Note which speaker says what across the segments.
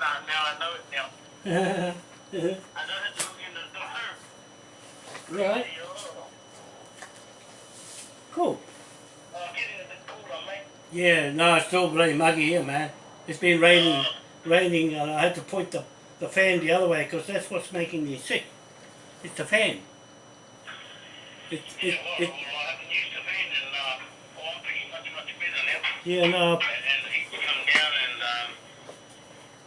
Speaker 1: now, now I know it now.
Speaker 2: right.
Speaker 1: I know to look in the door.
Speaker 2: Cool.
Speaker 1: Uh, getting a bit cooler.
Speaker 2: Yeah, no, it's still bloody muggy here, man. It's been raining, raining, and I had to point the, the fan the other way because that's what's making me sick. It's the fan. It,
Speaker 1: Yeah,
Speaker 2: it,
Speaker 1: well, well, I haven't used the fan and uh, well, I'm feeling much, much better now.
Speaker 2: yeah, no,
Speaker 1: And, and the heat's come down and um,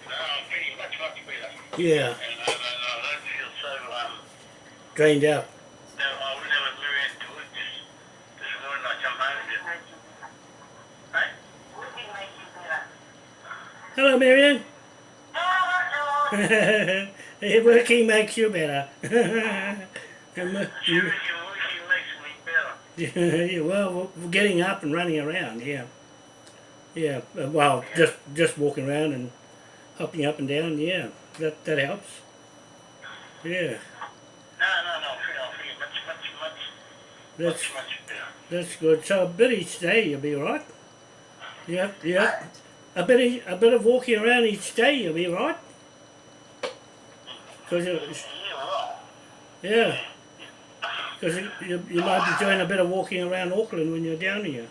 Speaker 1: no, I'm feeling much, much better.
Speaker 2: Yeah,
Speaker 1: And I, I feel so, um,
Speaker 2: drained out.
Speaker 1: no, I would never move out to it just this morning I come home and just, hey?
Speaker 2: Hello, Marianne. Working makes you better. And,
Speaker 1: Seriously, working makes me better.
Speaker 2: yeah, well, getting up and running around, yeah. Yeah, uh, well, just just walking around and hopping up and down, yeah, that that helps. Yeah,
Speaker 1: No, no, no, I much, much, much,
Speaker 2: that's
Speaker 1: much, much better.
Speaker 2: that's good. So a bit each day, you'll be right. Yeah, yeah. A bit, e- a bit of walking around each day, you'll be right. Mm. Cause you,
Speaker 1: Yeah,
Speaker 2: because you, you, you might be doing a bit of walking around Auckland when you're down here.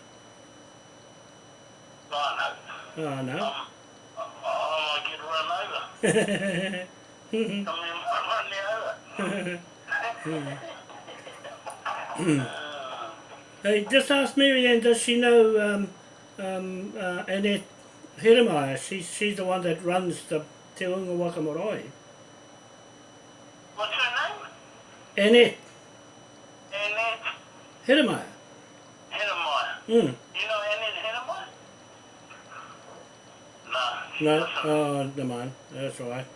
Speaker 1: I know.
Speaker 2: Oh no.
Speaker 1: Oh, um,
Speaker 2: Hey, just ask Marianne, does she know um, um, uh, Annette Hiramaya? She's, she's the one that runs the Te Unga Waka Marae.
Speaker 1: What's her name?
Speaker 2: Annette
Speaker 1: Annette
Speaker 2: Hiramaya.
Speaker 1: Hennemeyer.
Speaker 2: Mm.
Speaker 1: No.
Speaker 2: oh, never mind. That's all right.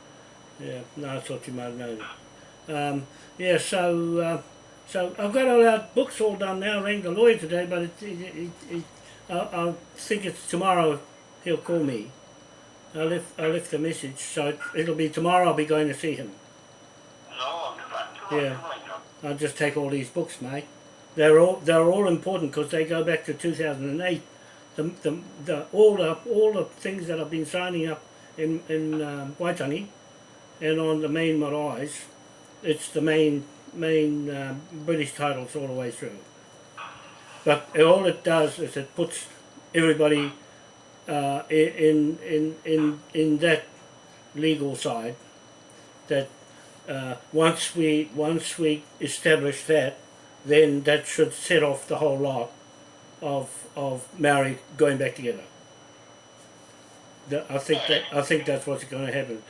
Speaker 2: Yeah, no, I thought you might have known. Um, yeah, so uh, so I've got all our books all done now. I rang the lawyer today, but it, it, it, it, I, I think it's tomorrow he'll call me. I left I left the message, so it, it'll be tomorrow. I'll be going to see him.
Speaker 1: No.
Speaker 2: Yeah. I'll just take all these books, mate. They're all they're all important because they go back to 2008. The, the, the all the all the things that I've been signing up in in um, Waitangi and on the main maraes, it's the main main um, British titles all the way through. But all it does is it puts everybody uh, in in in in that legal side that uh, once we once we establish that, then that should set off the whole lot of of Maori going back together. I think that I think that's what's going to happen.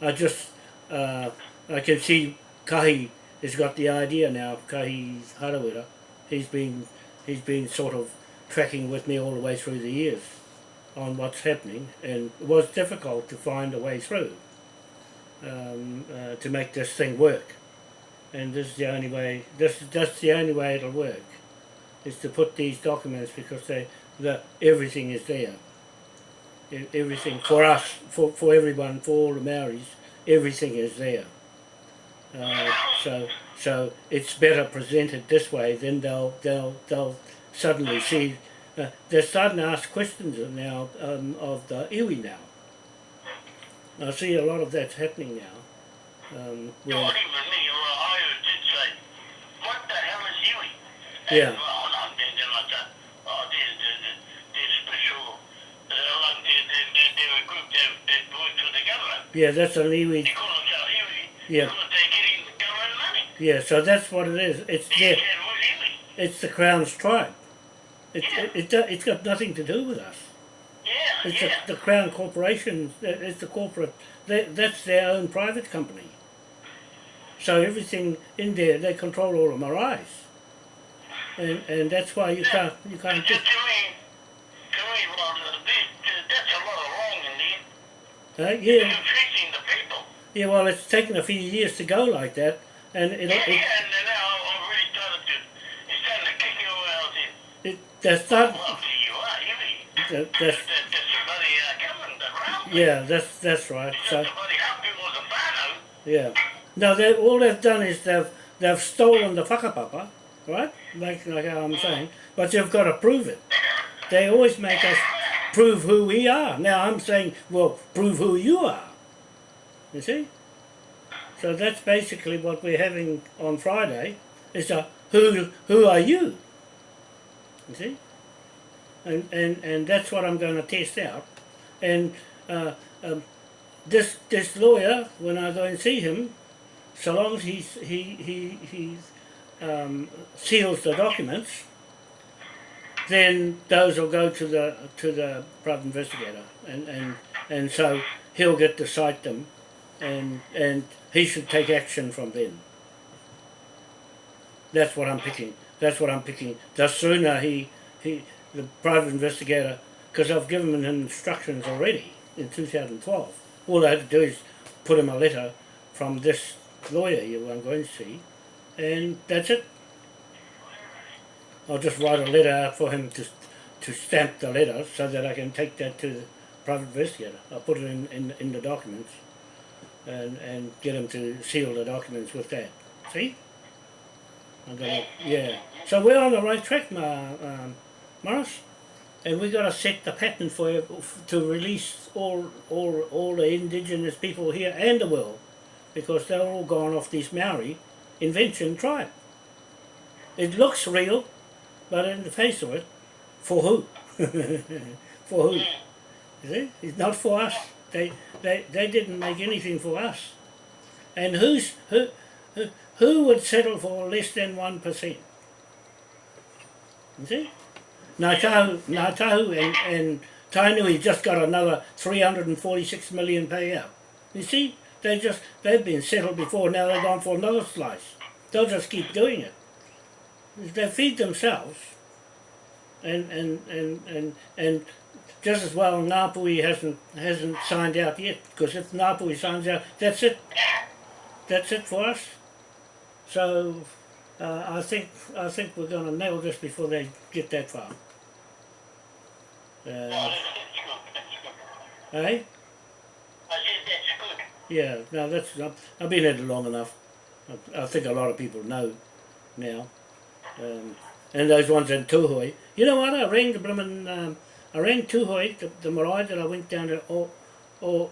Speaker 2: I just uh, I can see Kahi has got the idea now. Kahi Harawira, he's been he's been sort of tracking with me all the way through the years on what's happening, and it was difficult to find a way through um, uh, to make this thing work. And this is the only way. This that's the only way it'll work, is to put these documents because they the everything is there. Everything for us, for for everyone, for all the Maoris, everything is there. Uh, so so it's better presented this way. Then they'll they'll they'll suddenly see. Uh, they're starting to ask questions now um, of the iwi now. I see a lot of that's happening now. Um, where,
Speaker 1: even me, well, I did say, what the hell is Huey?
Speaker 2: Yeah.
Speaker 1: And, well, no, then, then I said, oh, they're, they're, they're, they're special. Uh, like they're, they're, they're, they're a group that, that works for the government.
Speaker 2: Yeah, that's an iwi.
Speaker 1: They call themselves Huey.
Speaker 2: Yeah.
Speaker 1: Because they're getting government money.
Speaker 2: Yeah, so that's what it is. It's
Speaker 1: They
Speaker 2: there.
Speaker 1: said, who's Huey?
Speaker 2: It's the Crown's tribe. It,
Speaker 1: Yeah.
Speaker 2: it, it, it's got nothing to do with us.
Speaker 1: Yeah,
Speaker 2: It's
Speaker 1: yeah.
Speaker 2: the, the Crown Corporation. uh, It's the corporate. They, that's their own private company. So everything in there, they control all the maraes. And and that's why you can't you can't just
Speaker 1: to me, to me, well, this, that's a lot of wrong in there.
Speaker 2: Uh, yeah
Speaker 1: the people.
Speaker 2: yeah. Well, it's taken a few years to go like that, and it,
Speaker 1: Yeah,
Speaker 2: it,
Speaker 1: yeah, and now I'm really started to, it's starting to kick you there.
Speaker 2: it that's not
Speaker 1: Well, you are,
Speaker 2: That, that's
Speaker 1: somebody uh, around.
Speaker 2: yeah that's that's right. So.
Speaker 1: somebody helping was a.
Speaker 2: Yeah. No, they all they've done is they've they've stolen the whakapapa, right? Like like how I'm saying, but you've got to prove it. They always make us prove who we are. Now I'm saying, well, prove who you are. You see? So that's basically what we're having on Friday. Is a who who are you? You see? And and and that's what I'm going to test out. And uh, um, this this lawyer, when I go and see him, so long as he's he he he um, seals the documents, then those will go to the to the private investigator, and and and so he'll get to cite them, and and he should take action from then. That's what I'm picking. That's what I'm picking. The sooner he he the private investigator, because I've given him instructions already in 2012. All I had to do is put him a letter from this lawyer you I'm going to see, and that's it. I'll just write a letter for him to to stamp the letter so that I can take that to the private investigator. I'll put it in, in, in the documents and, and get him to seal the documents with that. See? I'm yeah. So we're on the right track, Ma, um, Morris. And we've got to set the pattern for to release all all all the indigenous people here and the world, because they're all gone off this Maori invention tribe. It looks real, but in the face of it, for who? for who? You see? It's not for us. They, they, they didn't make anything for us. And who's, who, who, who would settle for less than 1%? You see? Ngāi Tahu, Ngātahu and, and Tainui just got another 346 million payout. You see? They just, they've been settled before, now they've gone for another slice. They'll just keep doing it. They feed themselves. And and and and, and just as well Ngāpuhi hasn't hasn't signed out yet because if Ngāpuhi signs out that's it. That's it for us. So uh, I think I think we're going to nail this before they get that far. Uh, eh? Yeah no that's I've been at it long enough. I, I think a lot of people know now um, and those ones in Tūhoe you know what I rang the bloomin' um, I rang Tūhoe, the, the marae that I went down to o, o,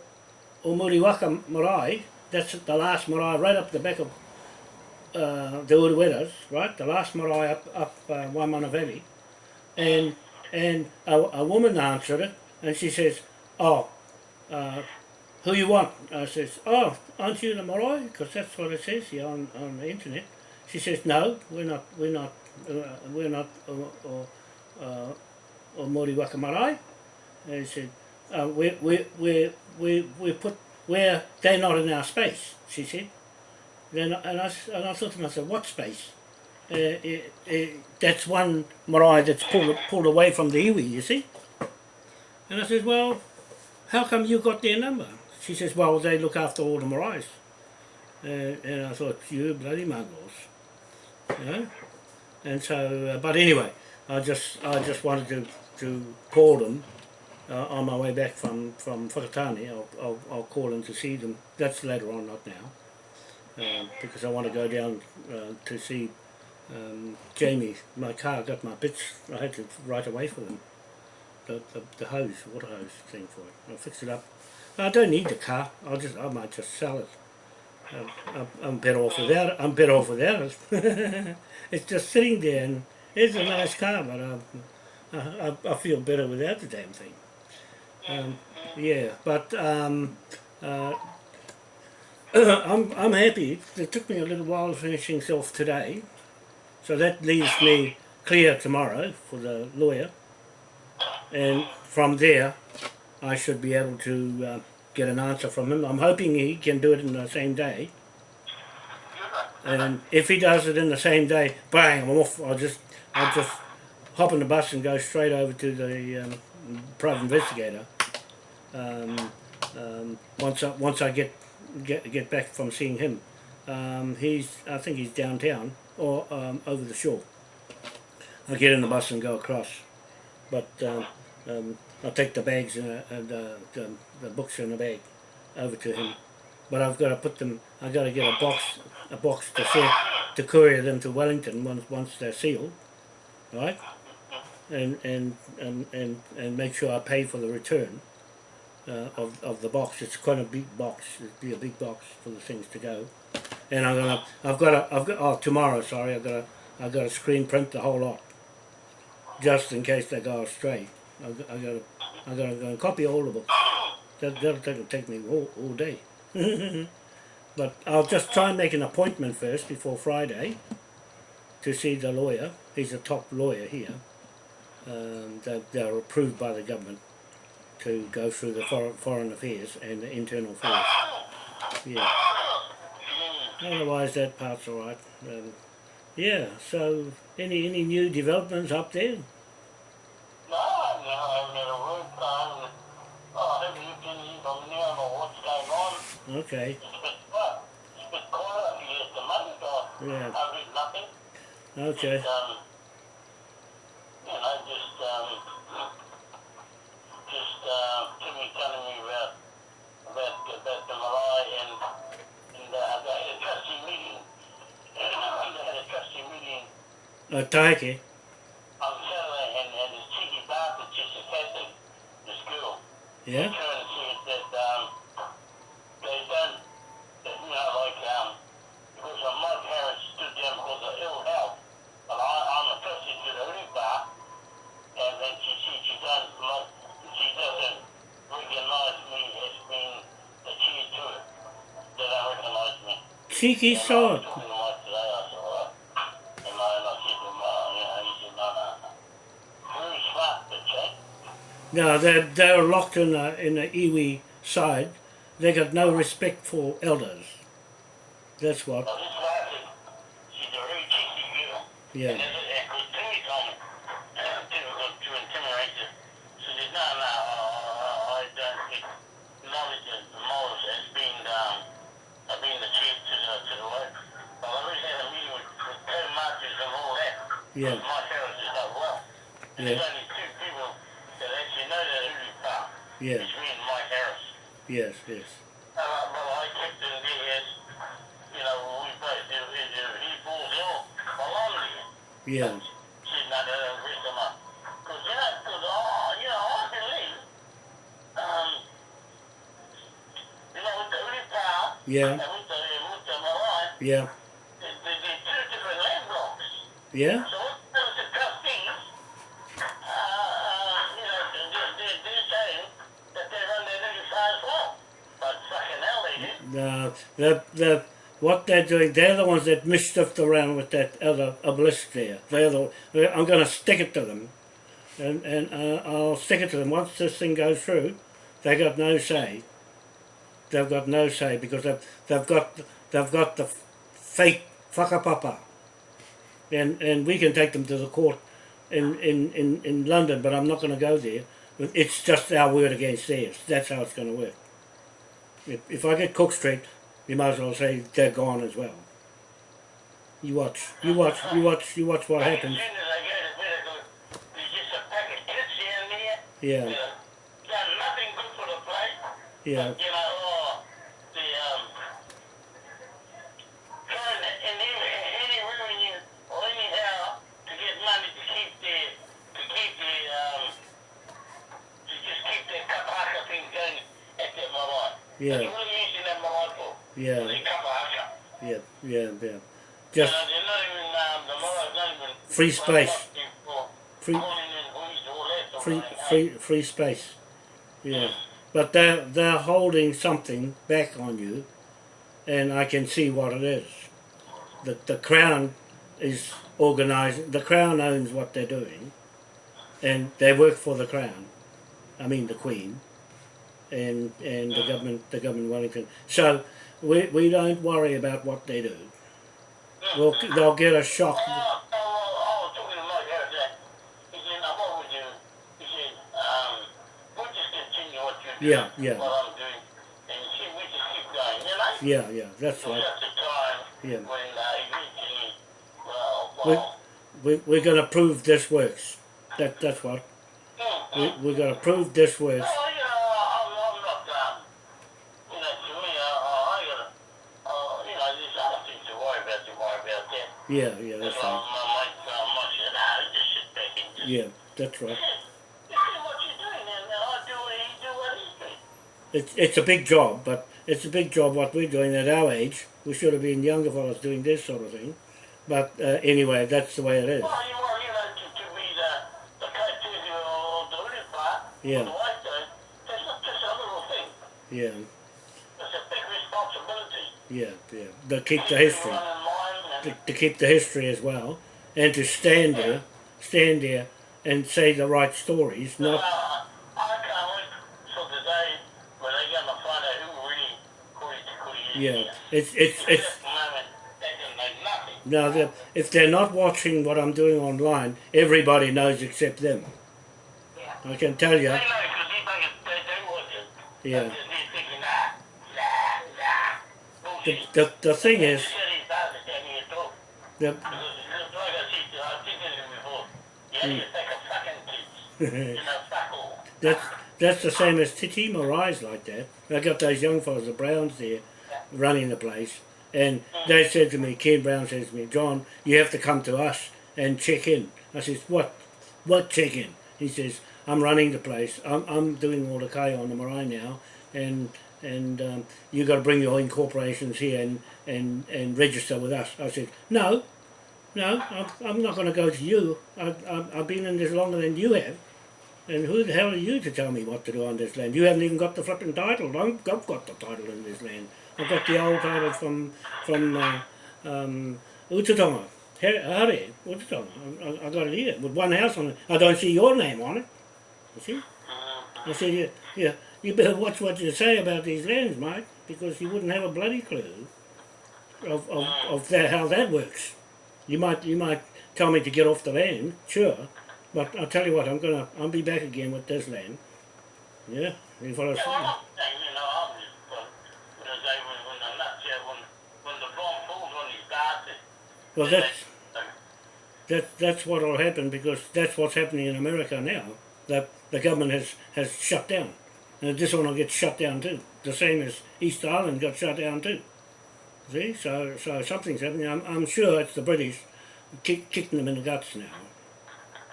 Speaker 2: o Muriwaka marae, that's the last marae right up the back of uh, the Uruetas, right, the last marae up, up uh, Waimana Valley, and and a, a woman answered it, and she says, oh, uh, who you want? I says, oh, aren't you the marae? Because that's what it says here on, on the internet. She says, no, we're not, we're not, uh, we're not, uh, uh, uh, or Mori Wakamarai. And he said, uh, we, we, we, we, we put, where they're not in our space, she said. Then, and, I, and I thought to myself, what space? Uh, it, it, that's one marae that's pulled, pulled away from the iwi, you see. And I said, well, how come you got their number? She says, well, they look after all the maraes. Uh, and I thought, you bloody muggles. You know? And so, uh, but anyway, I just I just wanted to, to call them uh, on my way back from from Whakatane. I'll, I'll, I'll call them to see them. That's later on, not now, um, because I want to go down uh, to see um, Jamie. My car got my bits. I had to right away for them. The, the, the hose, water hose thing for it. I'll fix it up. I don't need the car. I'll just I might just sell it. I'm, I'm better off without it. I'm better off without it. it's just sitting there and it's a nice car, but I, I, I feel better without the damn thing. Um, yeah, but um, uh, I'm, I'm happy. It took me a little while finishing off today, so that leaves me clear tomorrow for the lawyer, and from there I should be able to uh, get an answer from him. I'm hoping he can do it in the same day. And if he does it in the same day, bang, I'm off. I'll just, I'll just hop on the bus and go straight over to the um, private investigator. Um, um, once I, once I get, get get back from seeing him, um, he's I think he's downtown or um, over the shore. I'll get in the bus and go across, but um, I'll take the bags and, and uh, the, the books in the bag over to him. But I've got to put them. I've got to get a box, a box to send, to courier them to Wellington once once they're sealed, right? And and and and, and make sure I pay for the return. uh, of of the box. It's quite a big box. It'd be a big box for the things to go. And I'm gonna I've got a I've got oh tomorrow sorry I've got a I've got to screen print the whole lot just in case they go astray. I've got, I've got to gonna, gonna copy all of them. That, that'll take, take me all, all day. but I'll just try and make an appointment first before Friday to see the lawyer. He's a top lawyer here. Um, they, they're approved by the government to go through the foreign, foreign affairs and the internal affairs. Yeah. Otherwise, that part's all right. Um, yeah. So, any any new developments up there?
Speaker 1: A trustee meeting
Speaker 2: Uh, Taiki.
Speaker 1: on Saturday and, and this cheeky bastard just attended the school.
Speaker 2: Yeah.
Speaker 1: Trying to see if that, um, they done, that, you know, like, um, because uh, Mike Harris stood down because of ill health. But I, I'm a trustee to the urupā, and then she, she, she done, like, she doesn't recognize me as being the chief to it. They don't recognize me.
Speaker 2: Cheeky
Speaker 1: And I was
Speaker 2: sword.
Speaker 1: talking to Mike today, I said, well, and I, and I said to him, uh, you know, he said, no, no, no. Very smart, the chick.
Speaker 2: No, they're, they're locked in the, in the iwi side. They got no respect for elders. That's what.
Speaker 1: Well, this lady, she's a very cheeky girl.
Speaker 2: Yeah.
Speaker 1: And this is, and because Timmy told me, uh, difficult to intimidate her. She said, no, no, uh, I don't acknowledge it, Morris as being, um, uh, being the chief to the, to the work. Well, I already had a meeting with, with co marchers and all that.
Speaker 2: Yeah.
Speaker 1: My parents is not well. And
Speaker 2: Yeah.
Speaker 1: there's only two people that actually know that Uri Park.
Speaker 2: Yeah.
Speaker 1: It's me and Mike Harris.
Speaker 2: Yes, yes.
Speaker 1: Uh, well, I kept in as, you know, we both, he falls ill, well, I'm there.
Speaker 2: Yeah.
Speaker 1: She's not a risk of my, because, you know, because, oh, you know, I believe, um, you know, with the
Speaker 2: Yeah.
Speaker 1: and with the, with the Malay,
Speaker 2: Yeah.
Speaker 1: there, there, there's two different land blocks.
Speaker 2: Yeah.
Speaker 1: So what those the trustees, uh, uh, you know, they're, they're, they're saying that they run their urupā as well. But fucking hell they do.
Speaker 2: No, the the what they're doing, they're the ones that mischiefed around with that other obelisk there. They're the. I'm going to stick it to them, and and uh, I'll stick it to them once this thing goes through. They got no say. They've got no say because they've they've got they've got the fake whakapapa, and and we can take them to the court in in in, in London, but I'm not going to go there. It's just our word against theirs. That's how it's going to work. If, if I get Cook Street, you might as well say they're gone as well. You watch, you watch, you watch, you watch what happens.
Speaker 1: soon as I go to medical, there's just a pack of kids down there.
Speaker 2: Yeah,
Speaker 1: Uh, done nothing good for the place.
Speaker 2: yeah,
Speaker 1: But, you know, oh, the, um, trying to, in any, any revenue or anyhow to get money to keep the, to keep the, um, to just keep the kapaka thing going at that Malai.
Speaker 2: Yeah.
Speaker 1: That's what are you using that Malai for?
Speaker 2: Yeah, yeah, yeah, yeah. Just
Speaker 1: know, they're not even, um, the Malai's not even.
Speaker 2: Free space. Free,
Speaker 1: calling in police or that, or
Speaker 2: free, free, free space. Yeah, but they're they're holding something back on you, and I can see what it is. The the crown is organising. The crown owns what they're doing, and they work for the crown. I mean the queen, and and the government the government Wellington. So we we don't worry about what they do. We'll, they'll get a shock.
Speaker 1: Oh, oh, oh, I was talking to Mike Harris. He said, now what would you? He said, we'll just continue what you're doing.
Speaker 2: Yeah, yeah.
Speaker 1: What I'm doing. And he we just keep going, you know?
Speaker 2: Yeah, yeah, that's right. Yeah.
Speaker 1: when uh,
Speaker 2: We, we, we're gonna prove this works. That that's what.
Speaker 1: mm,
Speaker 2: We
Speaker 1: mm.
Speaker 2: we're gonna prove this works.
Speaker 1: Well, you know, I'm, I'm not, um, you know, to me, uh, I gotta, uh, you know, there's other things to worry about, to worry about that.
Speaker 2: Yeah, yeah, that's right.
Speaker 1: my mate, uh, Mike said, nah, just sit back and just
Speaker 2: Yeah, that's right.
Speaker 1: You see what you're doing, and I do what he do what he's doing.
Speaker 2: it's it's a big job, but it's a big job what we're doing at our age. We should have been younger fellas doing this sort of thing. But uh, anyway, that's the way it is.
Speaker 1: Well, you want, you know, to, to be the, the coach or the Uri part,
Speaker 2: Yeah.
Speaker 1: or the white that's not just a little thing.
Speaker 2: Yeah,
Speaker 1: It's a big responsibility.
Speaker 2: yeah, yeah. To keep the history,
Speaker 1: and,
Speaker 2: to, to keep the history as well, and to stand there, stand there, and say the right stories. Not
Speaker 1: I, I can't wait for the day when they're going to find out who really Kuri Kuri
Speaker 2: yeah. It's it's it's
Speaker 1: this moment, they don't know nothing.
Speaker 2: now that if they're not watching what I'm doing online, everybody knows except them.
Speaker 1: Yeah.
Speaker 2: I can tell you.
Speaker 1: They know because they do watch it.
Speaker 2: Yeah.
Speaker 1: They're just here thinking, nah, nah, nah.
Speaker 2: The, the, the thing is,
Speaker 1: a fucking kids. You know,
Speaker 2: that's that's the same as Titi Marais like that. I got those young fellas, the Browns there, running the place, and they said to me, Ken Brown says to me, John, you have to come to us and check in. I says, what? What check in? He says, I'm running the place. I'm, I'm doing all the K on the Marais now, and and um, you got to bring your incorporations here and, and, and register with us. I said, no, no, I'm, I'm not going to go to you. I've, I've, I've been in this longer than you have. And who the hell are you to tell me what to do on this land? You haven't even got the flipping title. I've got the title in this land. I've got the old title from from uh, um, Utatonga. Hare, Utatonga. I, I, I got it here with one house on it. I don't see your name on it. You see? I said, yeah, yeah, you better watch what you say about these lands, mate, because you wouldn't have a bloody clue of, of, of that, how that works. You might you might tell me to get off the land, sure, but I'll tell you what, I'm gonna I'll be back again with this land. Yeah, you follow?
Speaker 1: Yeah, well, I'm not saying, you know, I'm just, but when I say when, when the nuts, yeah, when, when the bomb falls on his basket,
Speaker 2: Well, that's that that's what'll happen because that's what's happening in America now. That the government has has shut down, and this one will get shut down too. The same as East Island got shut down too. See, so so something's happening. I'm, I'm sure it's the British kick, kicking them in the guts now.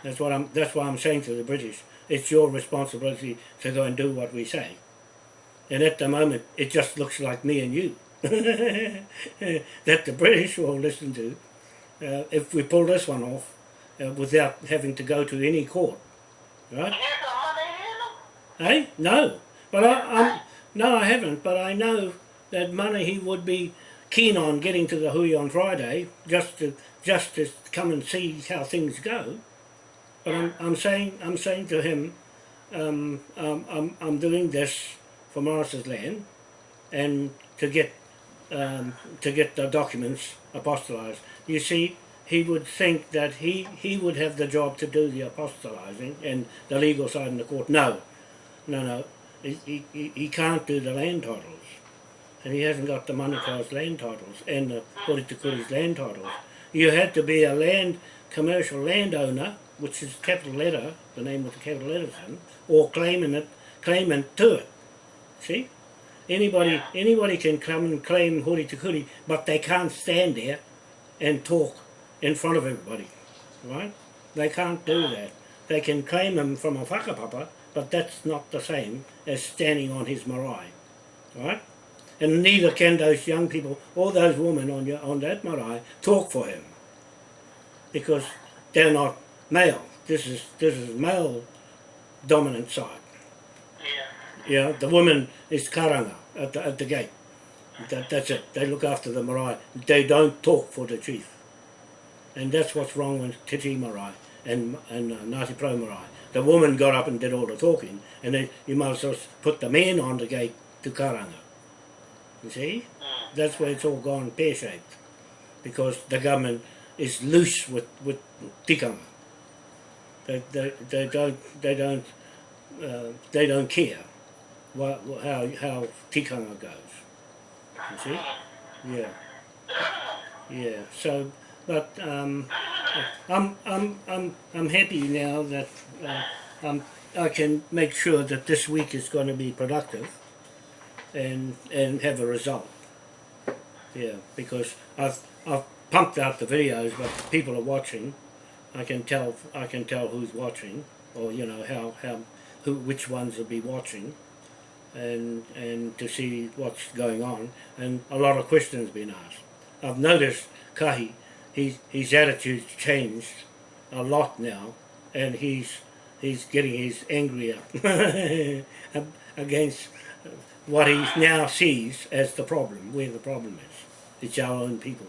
Speaker 2: That's what I'm. That's why I'm saying to the British, it's your responsibility to go and do what we say. And at the moment, it just looks like me and you that the British will listen to uh, if we pull this one off uh, without having to go to any court, right?
Speaker 1: here's the money in them.
Speaker 2: Hey, no, but I, I'm no, I haven't. But I know that money he would be keen on getting to the Hui on Friday just to just to come and see how things go. But I'm, I'm saying I'm saying to him, um, um, I'm I'm doing this for Morris's land, and to get um, to get the documents apostolized. You see, he would think that he, he would have the job to do the apostolizing and the legal side in the court. No, no, no. He, he, he- can't do the land titles. And he hasn't got the Manukau's land titles and the Kuritukuri's land titles. You had to be a land commercial landowner, which is capital letter, the name with the capital letters in, or claiming it, claimant to it. See? Anybody anybody can come and claim Huri Tukuri, but they can't stand there and talk in front of everybody. Right? They can't do that. They can claim them from a whakapapa, but that's not the same as standing on his marae. Right? And neither can those young people or those women on your on that marae talk for him. Because they're not male. This is this is male dominant side.
Speaker 1: Yeah.
Speaker 2: Yeah, the woman is karanga at the, at the gate. That, that's it. They look after the marae. They don't talk for the chief. And that's what's wrong with Titi Marae and, and uh, Ngāti Pro Marae. The woman got up and did all the talking, and then you might as well put the man on the gate to karanga. You see? That's where it's all gone pear-shaped. Because the government is loose with, with tikanga. They, they, they don't, they don't, uh, they don't care what, how, how tikanga goes. You see? Yeah. Yeah. So, but um, I'm, I'm, I'm, I'm happy now that uh, um, I can make sure that this week is going to be productive and and have a result. Yeah, because I've I've pumped out the videos, but people are watching. I can tell I can tell who's watching, or you know how how who which ones will be watching. and and to see what's going on, and a lot of questions been asked. I've noticed Kahi, his his attitude's changed a lot now, and he's he's getting his angrier against what he now sees as the problem, where the problem is. It's our own people.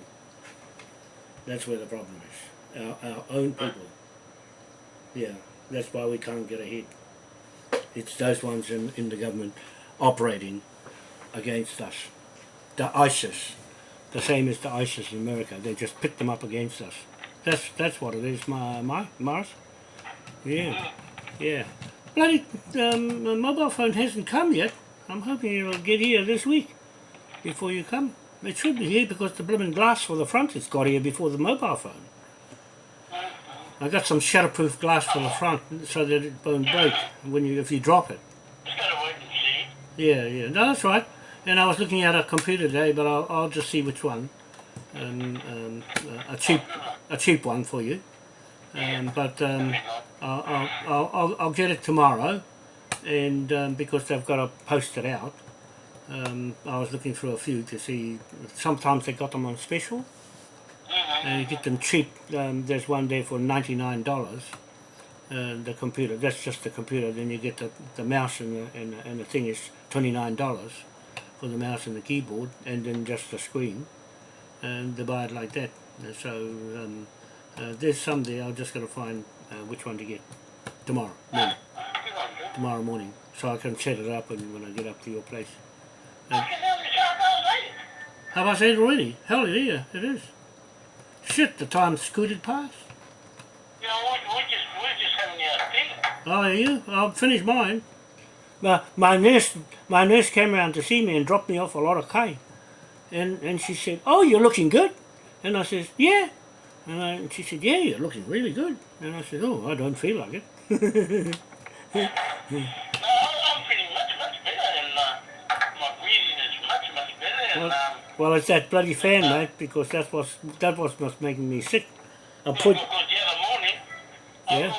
Speaker 2: That's where the problem is. Our, our own people. Yeah, that's why we can't get ahead. It's those ones in, in the government operating against us. The ISIS, the same as the ISIS in America, they just pick them up against us. That's that's what it is, my, my Mars. Yeah, yeah. Bloody um, the mobile phone hasn't come yet. I'm hoping it'll get here this week before you come. It should be here because the blooming glass for the front has got here before the mobile phone. I got some shatterproof glass for the front so that it won't break when you if you drop it.
Speaker 1: Just gotta wait and see.
Speaker 2: Yeah, yeah. No, that's right. And I was looking at a computer today, but I'll, I'll just see which one. Um, um, a cheap, a cheap one for you. Um, but um, I'll, I'll, I'll, I'll- I'll get it tomorrow, and um, because they've got to post it out. Um, I was looking through a few to see. Sometimes they got them on special, and you get them cheap. Um, there's one there for ninety nine dollars. Uh, the computer. That's just the computer. Then you get the, the mouse and the, and the, and the thing is twenty nine dollars for the mouse and the keyboard, and then just the screen. And they buy it like that. Uh, So um, uh, there's some there. I'm just going to find uh, which one to get tomorrow morning.
Speaker 1: Good on you.
Speaker 2: Tomorrow morning, so I can set it up and when I get up to your place.
Speaker 1: Can have the shot outside.
Speaker 2: Have I said it already? Hell yeah, it is. Shit, the time scooted past.
Speaker 1: You know, we, we just, we're just having our thing.
Speaker 2: Oh, you? I'll finish mine. My, my nurse, my nurse came around to see me and dropped me off a lot of kai. And, and she said, oh, you're looking good. And I says, yeah. And, I, and she said, yeah, you're looking really good. And I said, oh, I don't feel like it.
Speaker 1: No, I'm, I'm feeling much, much better and uh, my breathing is much, much better and
Speaker 2: Well-
Speaker 1: um,
Speaker 2: well, it's that bloody fan, mate, because that's what's, that was what's making me sick. I
Speaker 1: because
Speaker 2: put,
Speaker 1: the other morning,
Speaker 2: Yeah.